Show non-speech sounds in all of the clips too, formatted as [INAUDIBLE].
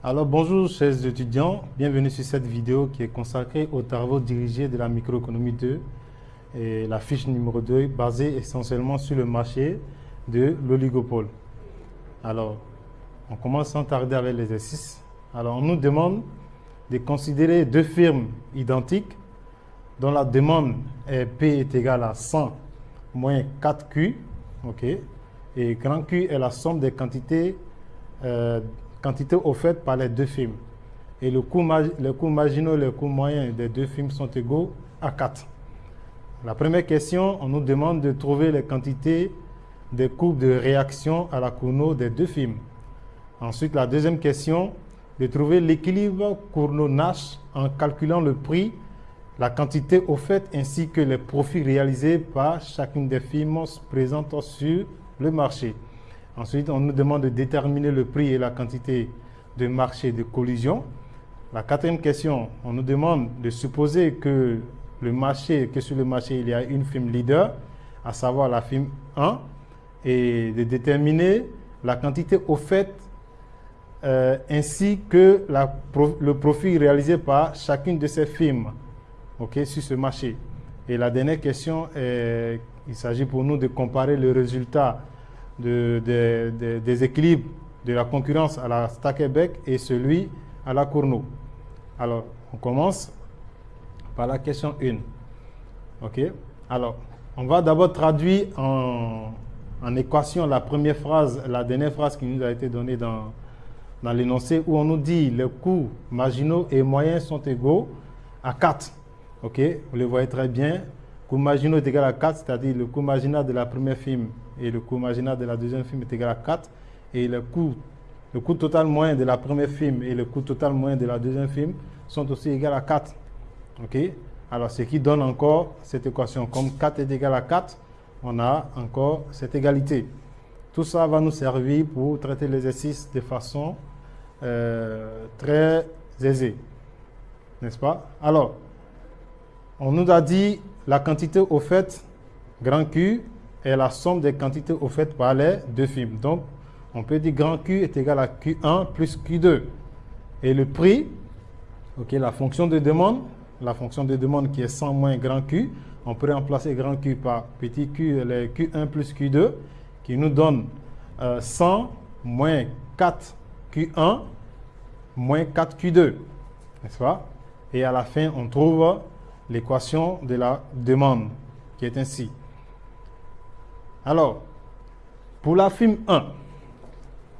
Alors bonjour chers étudiants, bienvenue sur cette vidéo qui est consacrée aux travaux dirigés de la microéconomie 2 et la fiche numéro 2 basée essentiellement sur le marché de l'oligopole. Alors, on commence sans tarder avec l'exercice. Alors, on nous demande de considérer deux firmes identiques dont la demande est P est égale à 100 moins 4Q, ok, et grand Q est la somme des quantités euh, quantité offertes par les deux films. Et le coût, le coût marginaux et le coût moyen des deux films sont égaux à 4. La première question, on nous demande de trouver les quantités des courbes de réaction à la Cournot des deux films. Ensuite, la deuxième question, de trouver l'équilibre Cournot-Nash en calculant le prix, la quantité offerte ainsi que les profits réalisés par chacune des firmes présentes sur le marché. Ensuite, on nous demande de déterminer le prix et la quantité de marché de collision. La quatrième question, on nous demande de supposer que le marché, que sur le marché, il y a une firme leader, à savoir la firme 1, et de déterminer la quantité offerte euh, ainsi que le profit réalisé par chacune de ces firmes sur ce marché. Et la dernière question, il s'agit pour nous de comparer le résultat de, des équilibres de la concurrence à la Stackelbeck et celui à la Cournot. Alors, on commence par la question 1. OK? Alors, on va d'abord traduire en, en, équation la première phrase, la dernière phrase qui nous a été donnée dans, dans l'énoncé où on nous dit les coûts marginaux et moyens sont égaux à 4. OK? Vous le voyez très bien coût marginal est égal à 4, c'est-à-dire le coût marginal de la première film et le coût marginal de la deuxième film est égal à 4. Et le coût, le coût total moyen de la première film et le coût total moyen de la deuxième film sont aussi égaux à 4. OK? Alors, ce qui donne encore cette équation. Comme 4 est égal à 4, on a encore cette égalité. Tout ça va nous servir pour traiter l'exercice de façon euh, très aisée. N'est-ce pas? Alors, on nous a dit la quantité offerte, grand Q, est la somme des quantités offertes par les deux films. Donc, on peut dire grand Q est égal à Q1 plus Q2. Et le prix, ok, la fonction de demande, la fonction de demande qui est 100 moins grand Q, on peut remplacer grand Q par petit q, les Q1 plus Q2, qui nous donne 100 euh, moins 4 Q1 moins 4 Q2. N'est-ce pas? Et à la fin, on trouve l'équation de la demande, qui est ainsi. Alors, pour la film 1,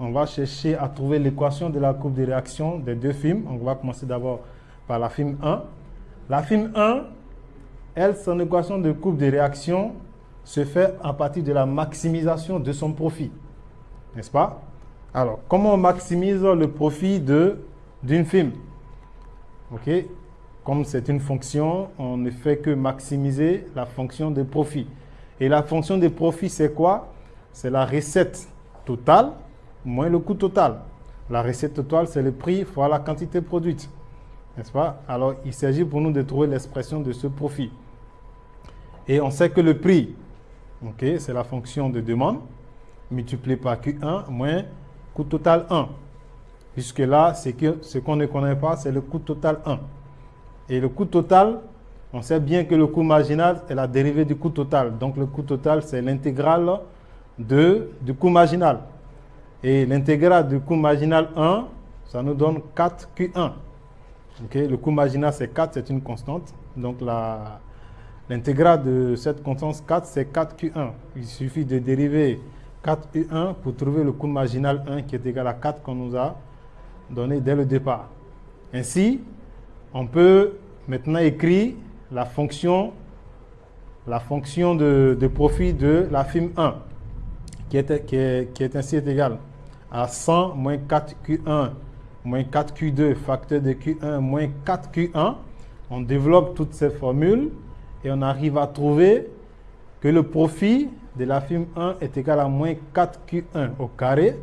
on va chercher à trouver l'équation de la courbe de réaction des deux films. On va commencer d'abord par la film 1. La film 1, elle, son équation de courbe de réaction se fait à partir de la maximisation de son profit. N'est-ce pas? Alors, comment on maximise le profit d'une film? Ok? Comme c'est une fonction, on ne fait que maximiser la fonction de profit. Et la fonction de profit, c'est quoi? C'est la recette totale moins le coût total. La recette totale, c'est le prix fois la quantité produite. N'est-ce pas? Alors, il s'agit pour nous de trouver l'expression de ce profit. Et on sait que le prix, c'est la fonction de demande, multiplié par Q1 moins coût total 1. Puisque là, ce qu'on ne connaît pas, c'est le coût total 1. Et le coût total, on sait bien que le coût marginal est la dérivée du coût total. Donc le coût total, c'est l'intégrale du coût marginal. Et l'intégrale du coût marginal 1, ça nous donne 4Q1. le coût marginal, c'est 4, c'est une constante. Donc l'intégrale de cette constante 4, c'est 4Q1. Il suffit de dériver 4U1 pour trouver le coût marginal 1 qui est égal à 4 qu'on nous a donné dès le départ. Ainsi, on peut maintenant écrire la fonction, la fonction de, profit de la firme 1, qui est, qui est, ainsi égale à 100 moins 4Q1 moins 4Q2 facteur de Q1 moins 4Q1. On développe toutes ces formules et on arrive à trouver que le profit de la firme 1 est égal à moins 4Q1 au carré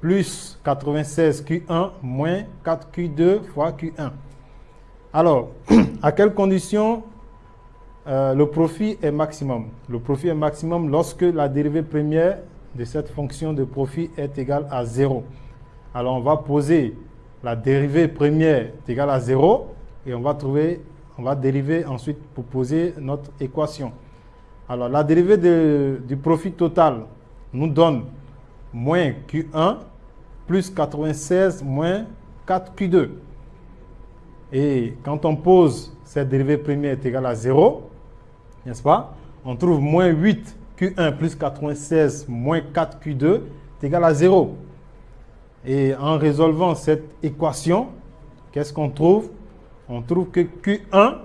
plus 96Q1 moins 4Q2 fois Q1. Alors, [CLEARS THROAT] à quelles conditions euh, le profit est maximum? Le profit est maximum lorsque la dérivée première de cette fonction de profit est égale à 0. Alors, on va poser la dérivée première est égale à 0 et on va trouver, on va dériver ensuite pour poser notre équation. Alors la dérivée du profit total nous donne moins Q1 plus 96 moins 4Q2. Et quand on pose cette dérivée première est égale à 0, n'est-ce pas On trouve moins 8 Q1 plus 96 moins 4 Q2 est égal à 0. Et en résolvant cette équation, qu'est-ce qu'on trouve? On trouve que Q1,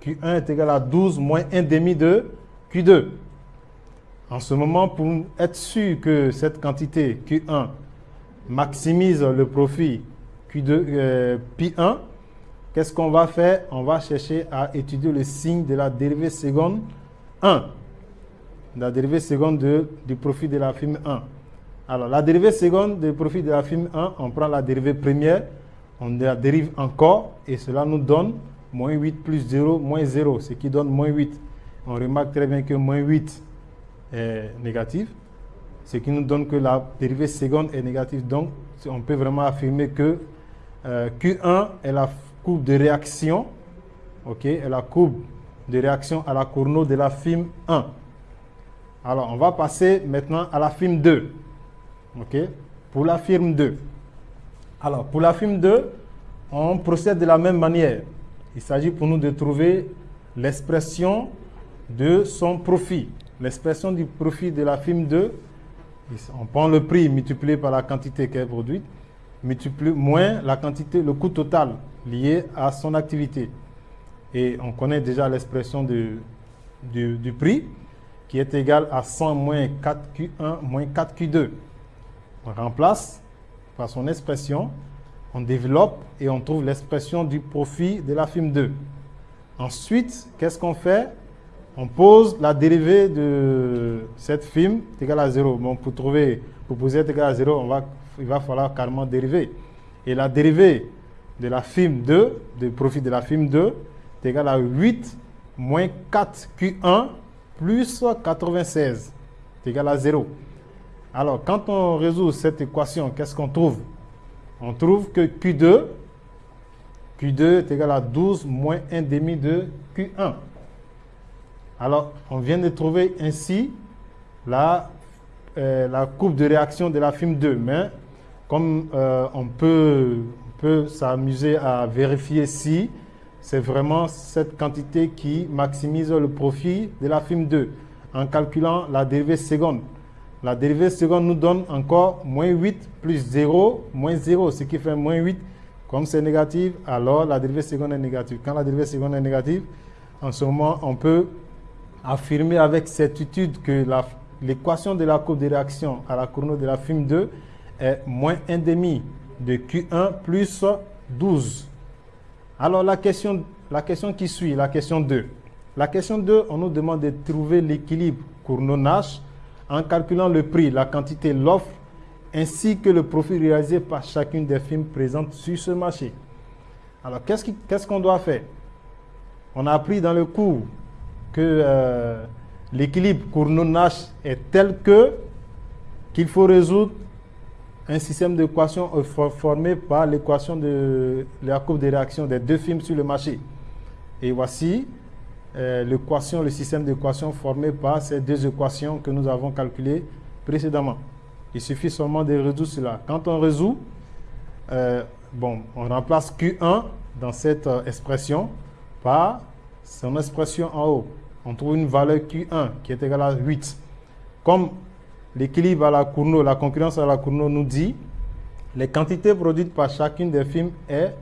Q1 est égal à 12 moins 1 demi de Q2. En ce moment, pour être sûr que cette quantité Q1 maximise le profit Q2, euh, Pi1, qu'est-ce qu'on va faire? On va chercher à étudier le signe de la dérivée seconde 1 la dérivée seconde de, du profit de la firme 1. Alors, la dérivée seconde du profit de la firme 1, on prend la dérivée première, on la dérive encore, et cela nous donne moins 8 plus 0, moins 0, ce qui donne moins 8. On remarque très bien que moins 8 est négatif, ce qui nous donne que la dérivée seconde est négative. Donc, on peut vraiment affirmer que euh, Q1 est la courbe de réaction, ok, est la courbe de réaction à la cournot de la firme 1. Alors, on va passer maintenant à la firme 2. OK Pour la firme 2. Alors, pour la firme 2, on procède de la même manière. Il s'agit pour nous de trouver l'expression de son profit. L'expression du profit de la firme 2, on prend le prix multiplié par la quantité qu'elle produit, multiplié moins la quantité, le coût total lié à son activité. Et on connaît déjà l'expression du, du prix qui est égal à 100 moins 4Q1 moins 4Q2. On remplace par son expression, on développe et on trouve l'expression du profit de la firme 2. Ensuite, qu'est-ce qu'on fait? On pose la dérivée de cette firme égale à 0. Bon, pour trouver, pour poser est égal à 0, on va, il va falloir carrément dériver. Et la dérivée de la firme 2, du profit de la firme 2, est égal à 8 moins 4Q1 plus 96 est égal à 0. Alors, quand on résout cette équation, qu'est-ce qu'on trouve? On trouve que Q2, Q2 est égal à 12 moins 1 demi de Q1. Alors, on vient de trouver ainsi la, euh, la courbe de réaction de la film 2. Mais comme euh, on peut, s'amuser à vérifier si c'est vraiment cette quantité qui maximise le profit de la firme 2 en calculant la dérivée seconde. La dérivée seconde nous donne encore moins 8 plus 0, moins 0, ce qui fait moins 8. Comme c'est négatif, alors la dérivée seconde est négative. Quand la dérivée seconde est négative, en ce moment, on peut affirmer avec certitude que l'équation de la courbe de réaction à la courbe de la firme 2 est moins 1 demi de Q1 plus 12. Alors la question, la question qui suit, la question 2. La question 2, on nous demande de trouver l'équilibre Cournot-Nash en calculant le prix, la quantité, l'offre, ainsi que le profit réalisé par chacune des firmes présentes sur ce marché. Alors qu'est-ce qu'on doit faire? On a appris dans le cours que euh, l'équilibre Cournot-Nash est tel que qu'il faut résoudre un système d'équation formé par l'équation de la courbe de réaction des deux films sur le marché. Et voici euh, l'équation, le système d'équation formé par ces deux équations que nous avons calculées précédemment. Il suffit seulement de résoudre cela. Quand on résout, euh, bon, on remplace Q1 dans cette euh, expression par son expression en haut. On trouve une valeur Q1 qui est égale à 8. Comme l'équilibre à la Cournot, la concurrence à la Cournot nous dit les quantités produites par chacune des films est,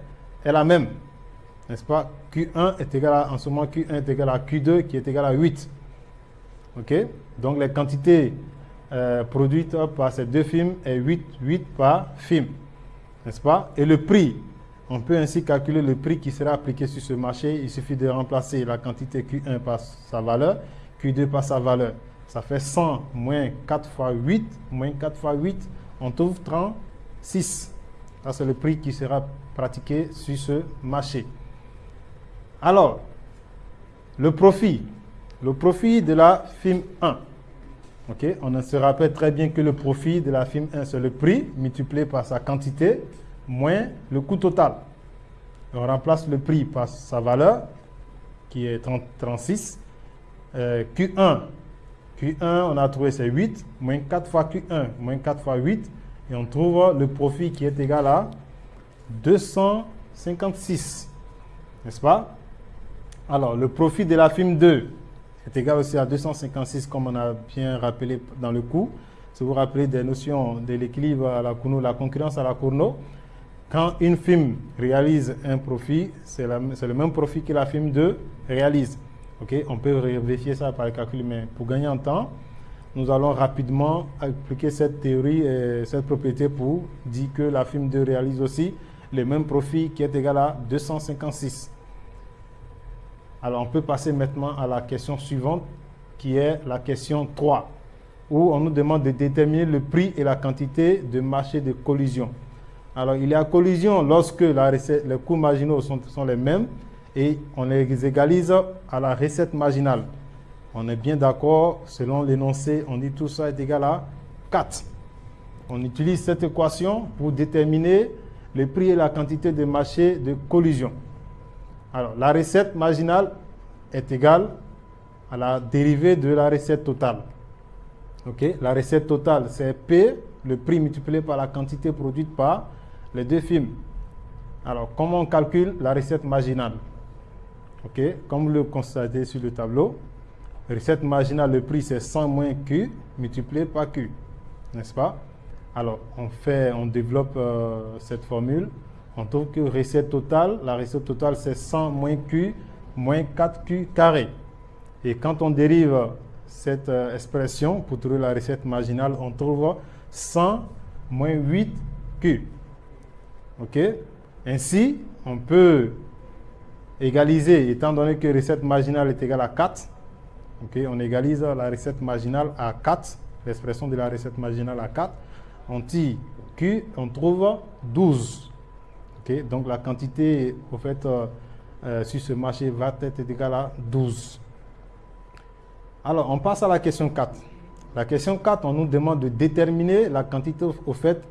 est la même. N'est-ce pas? Q1 est égal à, en ce moment, Q1 est égal à Q2 qui est égal à 8. OK? Donc les quantités euh, produites par ces deux films est 8, 8 par film. N'est-ce pas? Et le prix, on peut ainsi calculer le prix qui sera appliqué sur ce marché. Il suffit de remplacer la quantité Q1 par sa valeur, Q2 par sa valeur. Ça fait 100 moins 4 fois 8, moins 4 fois 8, on trouve 36. Ça, c'est le prix qui sera pratiqué sur ce marché. Alors, le profit. Le profit de la firme 1. On se rappelle très bien que le profit de la firme 1, c'est le prix multiplié par sa quantité. moins le coût total. On remplace le prix par sa valeur, qui est 36. Q1, Q1, on a trouvé c'est 8, moins 4 fois Q1, moins 4 fois 8, et on trouve le profit qui est égal à 256. N'est-ce pas? Alors, le profit de la firme 2 est égal aussi à 256, comme on a bien rappelé dans le cours. Si vous vous rappelez des notions de l'équilibre à la Kuno, la concurrence à la Cournot, quand une firme réalise un profit, c'est le même profit que la firme 2 réalise. Ok, On peut vérifier ça par le calcul, mais pour gagner en temps, nous allons rapidement appliquer cette théorie et cette propriété pour dire que la firme 2 réalise aussi le même profit qui est égal à 256. Alors on peut passer maintenant à la question suivante qui est la question 3 où on nous demande de déterminer le prix et la quantité de marché de collision. Alors il y a collision lorsque les coûts marginaux sont les mêmes et on les égalise à la recette marginale. On est bien d'accord, selon l'énoncé, on dit tout ça est égal à 4. On utilise cette équation pour déterminer le prix et la quantité de marché de collision. Alors, la recette marginale est égale à la dérivée de la recette totale. Ok, La recette totale, c'est P, le prix multiplié par la quantité produite par les deux films. Alors, comment on calcule la recette marginale? Comme vous le constatez sur le tableau, recette marginale, le prix c'est 100 moins Q multiplié par Q. N'est-ce pas? Alors, on, fait, on développe euh, cette formule. On trouve que recette totale, la recette totale c'est 100 moins Q moins 4Q carré. Et quand on dérive cette euh, expression pour trouver la recette marginale, on trouve 100 moins 8Q. OK? Ainsi, on peut égaliser, étant donné que recette marginale est égale à 4, ok, on égalise la recette marginale à 4, l'expression de la recette marginale à 4, on tire Q, on trouve 12. ok, donc la quantité au fait euh, euh, sur ce marché va être égale à 12. Alors on passe à la question 4. La question 4, on nous demande de déterminer la quantité au fait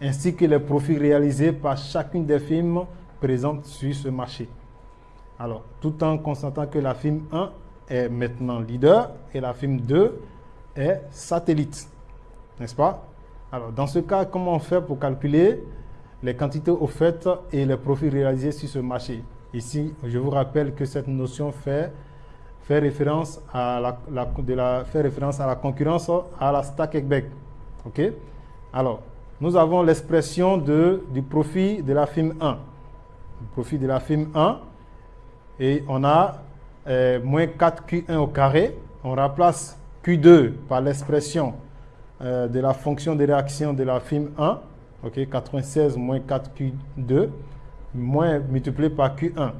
ainsi que les profits réalisés par chacune des firmes présentes sur ce marché. Alors, tout en constatant que la firme 1 est maintenant leader et la firme 2 est satellite. N'est-ce pas? Alors, dans ce cas, comment fait pour calculer les quantités offertes et les profits réalisés sur ce marché? Ici, je vous rappelle que cette notion fait, fait, référence, à la, de à la concurrence à la stack. OK? Alors, nous avons l'expression du profit de la firme 1. Le profit de la firme 1 et on a euh, moins 4Q1 au carré. On remplace Q2 par l'expression euh, de la fonction de réaction de la film 1, ok, 96 moins 4Q2, moins multiplié par Q1.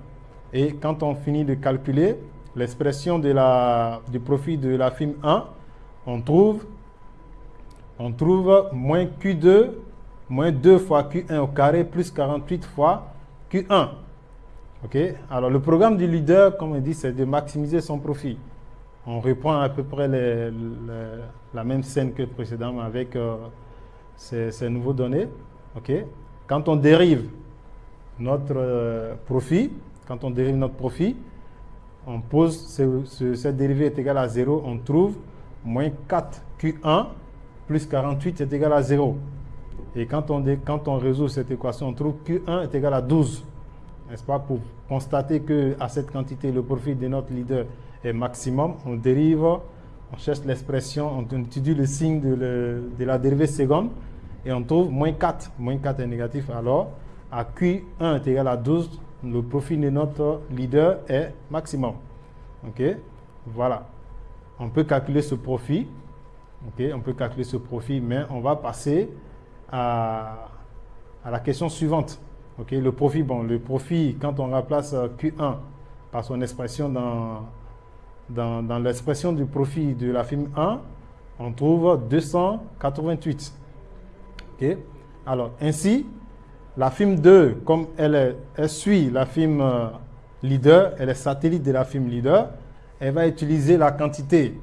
Et quand on finit de calculer l'expression du profit de la film 1, on trouve, on trouve moins Q2 moins 2 fois Q1 au carré plus 48 fois Q1. Ok? Alors, le programme du leader, comme on dit, c'est de maximiser son profit. On reprend à peu près la même scène que précédemment avec euh, ces, nouveaux données. Quand on dérive notre euh, profit, quand on dérive notre profit, on pose cette dérivée est égale à 0, on trouve moins 4Q1 plus 48 est égal à 0. Et quand on, quand on résout cette équation, on trouve Q1 est égal à 12 pas, pour constater qu'à cette quantité, le profit de notre leader est maximum, on dérive, on cherche l'expression, on étudie le signe de, la dérivée seconde et on trouve moins 4. Moins 4 est négatif, alors à Q1 est égal à 12, le profit de notre leader est maximum. OK? Voilà. On peut calculer ce profit. OK? On peut calculer ce profit, mais on va passer à la question suivante le profit, bon, le profit, quand on remplace euh, Q1 par son expression dans, dans, l'expression du profit de la firme 1, on trouve 288. Alors, ainsi, la firme 2, comme elle, suit la firme euh, leader, elle est satellite de la firme leader, elle va utiliser la quantité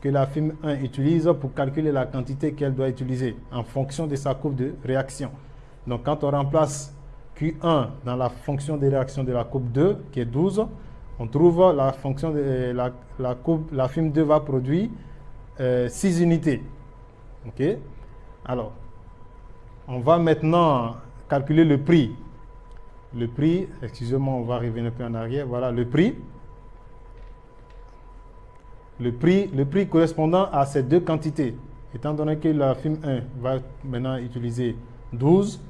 que la firme 1 utilise pour calculer la quantité qu'elle doit utiliser en fonction de sa courbe de réaction. Donc quand on remplace Q1 dans la fonction de réaction de la coupe 2, qui est 12, on trouve la fonction de la, la coupe, la film 2 va produire 6 euh, unités. OK? Alors, on va maintenant calculer le prix. Le prix, excusez-moi, on va revenir un peu en arrière. Voilà, le prix. Le prix, correspondant à ces deux quantités. Étant donné que la film 1 va maintenant utiliser 12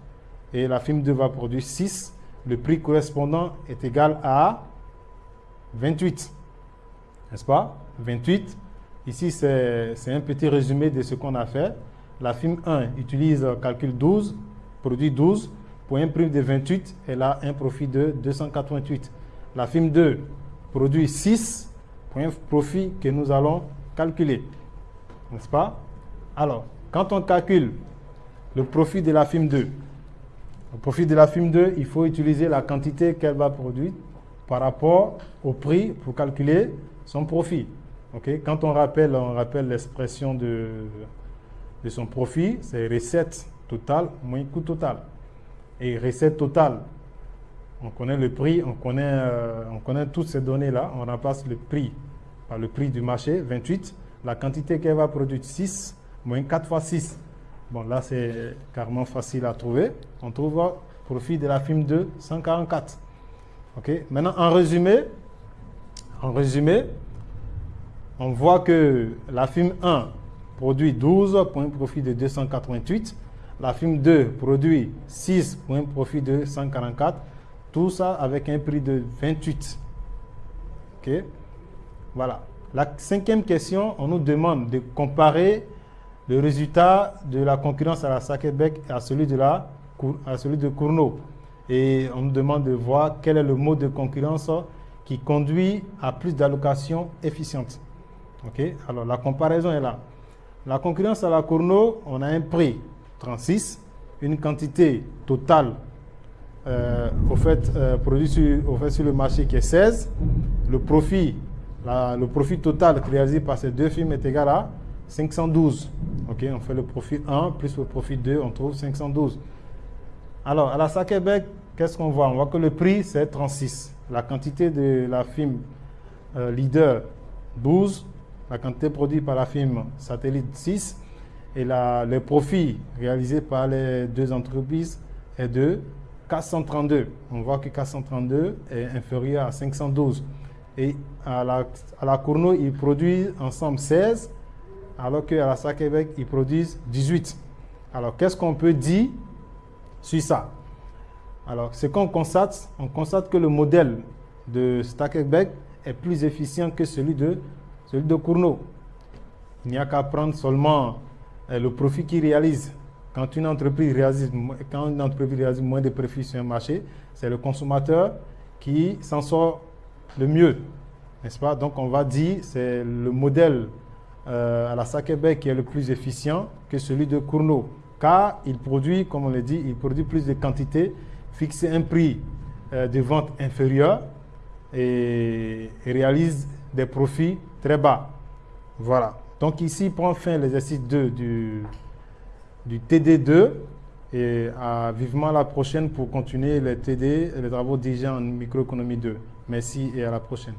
et la film 2 va produire 6, le prix correspondant est égal à 28. N'est-ce pas? 28. Ici, c'est un petit résumé de ce qu'on a fait. La film 1 utilise calcul 12, produit 12. Pour un prix de 28, elle a un profit de 288. La film 2 produit 6 pour un profit que nous allons calculer. N'est-ce pas? Alors, quand on calcule le profit de la film 2, le profit de la film 2, il faut utiliser la quantité qu'elle va produire par rapport au prix pour calculer son profit. Quand on rappelle, on rappelle l'expression de, de son profit, c'est recette totale moins coût total. Et recette totale, on connaît le prix, on connaît, euh, on connaît toutes ces données-là, on remplace le prix par le prix du marché, 28, la quantité qu'elle va produire, 6, moins 4 fois 6. Bon, là, c'est carrément facile à trouver. On trouve profit de la firme de 144. OK Maintenant, en résumé, en résumé, on voit que la firme 1 produit 12 pour un profit de 288. La firme 2 produit 6 pour un profit de 144. Tout ça avec un prix de 28. OK Voilà. La cinquième question, on nous demande de comparer le résultat de la concurrence à la Sakebec à celui de, la, à celui de Cournot. Et on nous demande de voir quel est le mode de concurrence qui conduit à plus d'allocations efficientes. OK Alors, la comparaison est là. La concurrence à la Cournot, on a un prix 36, une quantité totale euh, euh, sur, au fait, sur le marché qui est 16. Le profit, le profit total réalisé par ces deux firmes est égal à 512. OK, on fait le profit 1 plus le profit 2, on trouve 512. Alors, à la Sakebec, qu'est-ce qu'on voit? On voit que le prix, c'est 36. La quantité de la firme euh, leader, 12. La quantité produite par la firme satellite, 6. Et la, le profit réalisé par les deux entreprises est de 432. On voit que 432 est inférieur à 512. Et à la, à la Cournot, ils produisent ensemble 16 alors qu'à la Sakebec, ils produisent 18. Alors, qu'est-ce qu'on peut dire sur ça? Alors, ce qu'on constate, on constate que le modèle de Stakebec est plus efficient que celui de, celui Cournot. Il n'y a qu'à prendre seulement euh, le profit qu'il réalise. Quand une entreprise réalise, quand une entreprise réalise moins de profits sur un marché, c'est le consommateur qui s'en sort le mieux. N'est-ce pas? Donc, on va dire c'est le modèle euh, à la Sakebec qui est le plus efficient que celui de Cournot. Car il produit, comme on l'a dit, il produit plus de quantité, fixe un prix euh, de vente inférieur et, réalise des profits très bas. Voilà. Donc ici prend fin l'exercice 2 du, du TD2 et à vivement la prochaine pour continuer les TD les travaux déjà en microéconomie 2. Merci et à la prochaine.